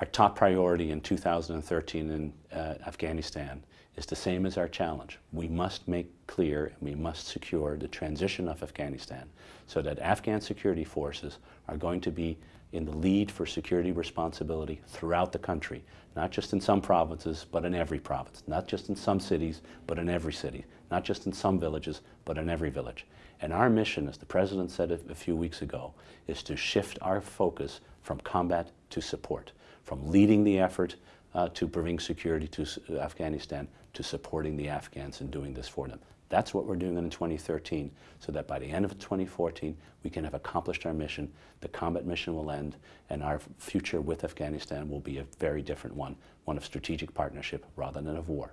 Our top priority in 2013 in uh, Afghanistan is the same as our challenge. We must make clear and we must secure the transition of Afghanistan so that Afghan security forces are going to be in the lead for security responsibility throughout the country, not just in some provinces, but in every province, not just in some cities, but in every city, not just in some villages, but in every village. And our mission, as the President said a, a few weeks ago, is to shift our focus from combat to support, from leading the effort uh, to bring security to Afghanistan to supporting the Afghans and doing this for them. That's what we're doing in 2013, so that by the end of 2014, we can have accomplished our mission, the combat mission will end, and our future with Afghanistan will be a very different one, one of strategic partnership rather than of war.